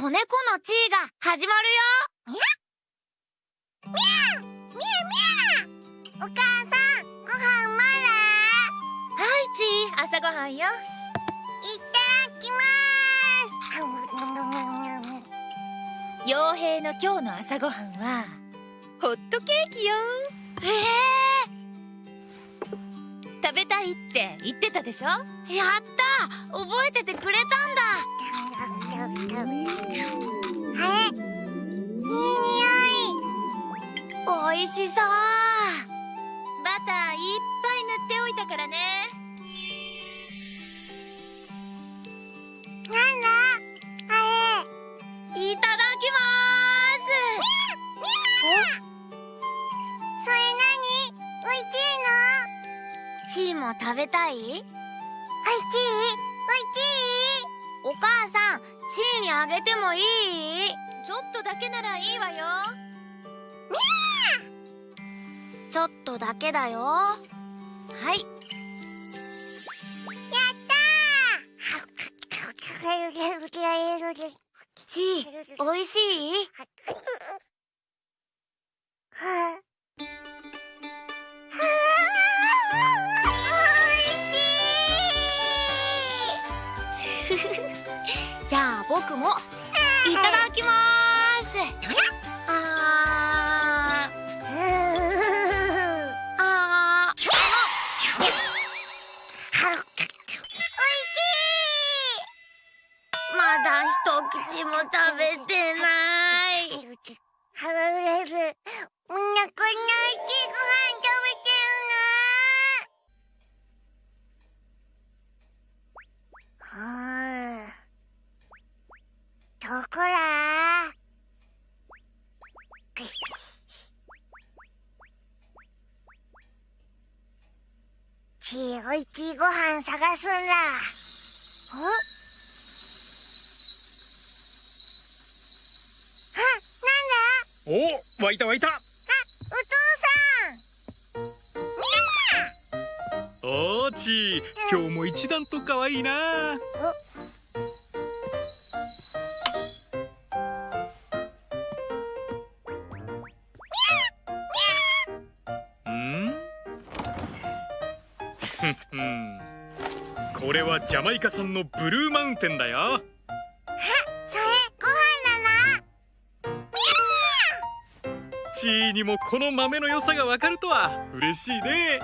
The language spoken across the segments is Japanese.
子猫のチーが始まるよ。みゃみゃみゃお母さんご飯まだはいチー朝ごはんよ。いただきます。傭兵の今日の朝ごはんはホットケーキよ。え食べたいって言ってたでしょ？えー、やった覚えててくれたんだ。あれい。い匂い。おいしそう。バターいっぱい塗っておいたからね。なんだ？あれ。いただきます。それ何おいしいのチーも食べたいにあげてもいい？ちょっとだけならいいわよ。ちょっとだけだよ。はい。やったー！チーおいしい？ゃあ僕も。いただきます。あー。あー。まだ一口も食べてない。ハロレスみんなこんな美味しいご飯食べてるどこだちいおいちいご飯探すんだんあ、なんだお湧いた湧いた。お父おーちー今日も一段と可愛いな。うこれはジャマイカ産のブルーマウンテンだよ。それご飯だなチーにもこの豆の良さがわかるとは嬉しいね。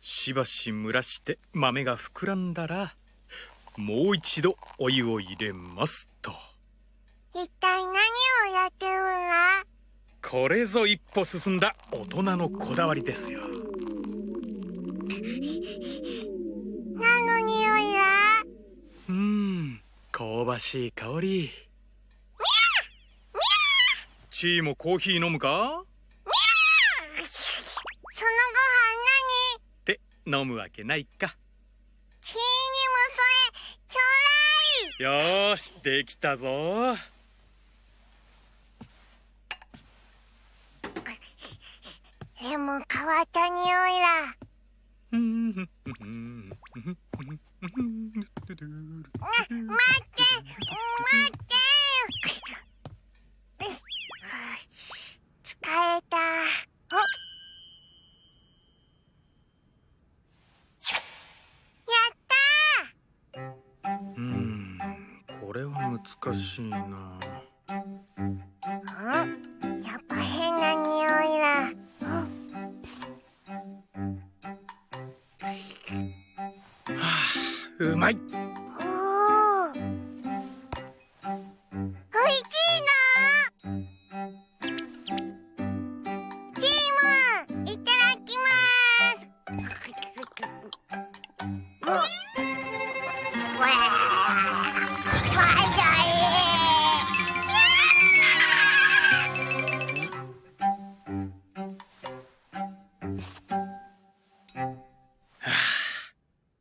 しばし蒸らして豆が膨らんだらもう一度お湯を入れますと。一体これぞ一歩進んだ大人のこだわりですよ。何の匂いだ？うん香ばしい香り。チーもコーヒー飲むか？そのご飯って飲むわけないか。何キーにもそれちょうだい！よーしできたぞでも変わった匂いだ。うんな待って待って。疲れた。おやったうんこれは難しいなうまいおおおいしいな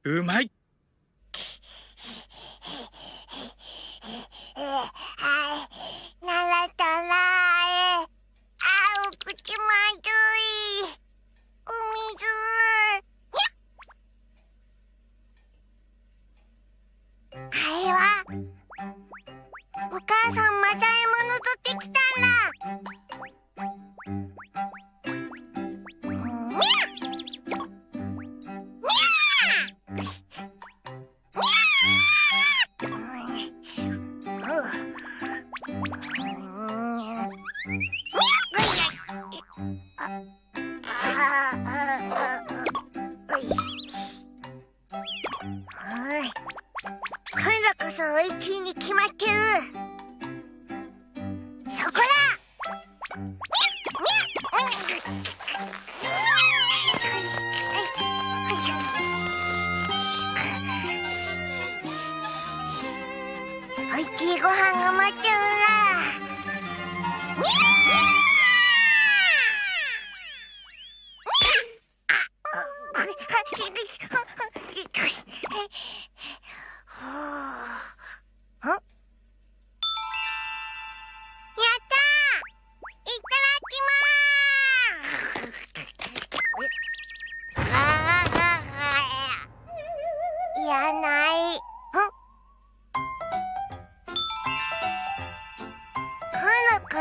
いうまい。Thank you.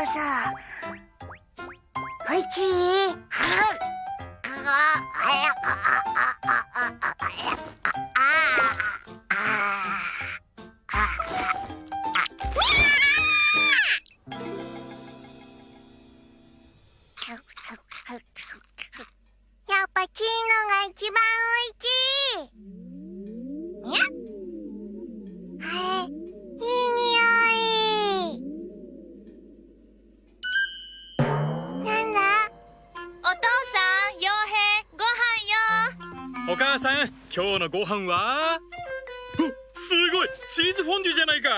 今度こそおいしいやっぱチーノが一番おいしい。お母さん今日のご飯は？すごいチーズフォンデュじゃないか。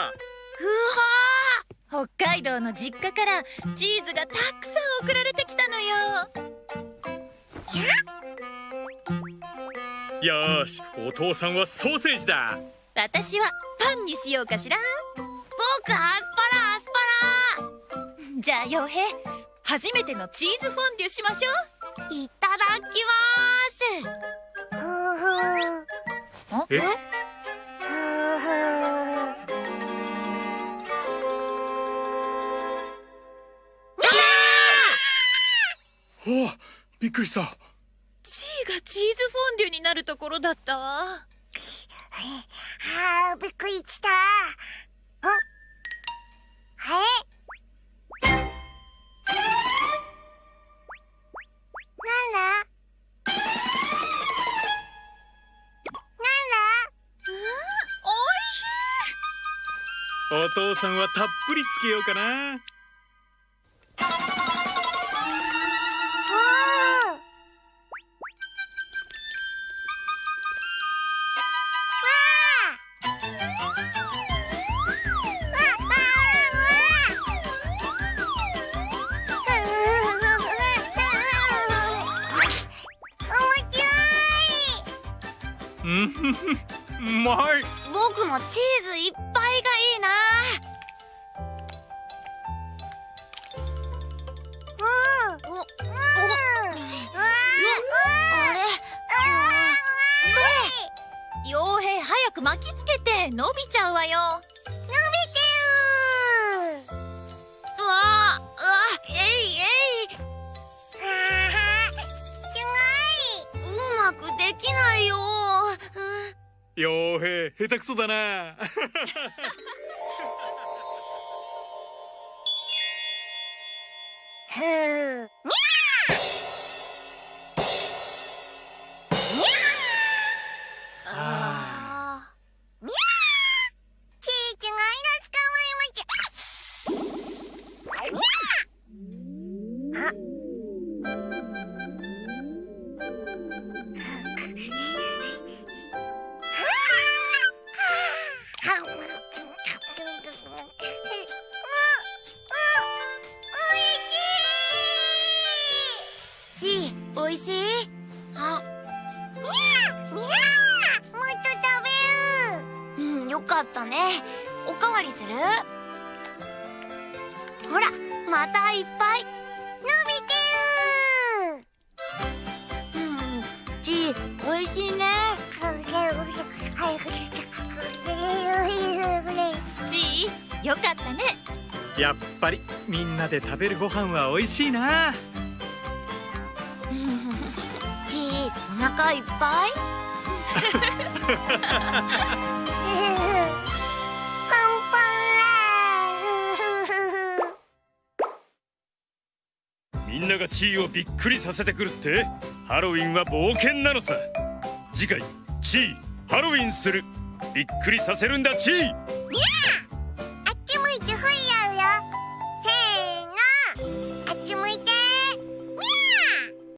うわー北海道の実家からチーズがたくさん送られてきたのよ。よーしお父さんはソーセージだ。私はパンにしようかしら。僕アスパラアスパじゃあ傭兵初めてのチーズフォンデュしましょラいただきまふうふううえ？おおびっくりした。チーがチーズフォンデュになるところだった？わあーびっくりした。んあれ？なんだお父さんはたっぷりつけようかな。おー。うんふふうまい僕もチー。ズいっぱいく巻きつけて伸びちゃうわよ。うわあうわえいえい。うまくできないよ。傭兵下手くそだな。あおいしい？あ。もっと食べるう。んよかったね。おかわりする？ほらまたいっぱい。伸びてるうんチーおいしいね。早くよかったね。やっぱりみんなで食べるご飯は美味しいな腹いっぱい？みんながチーをびっくりさせてくるって？ハロウィンは冒険なのさ。次回チーハロウィンする。びっくりさせるんだチー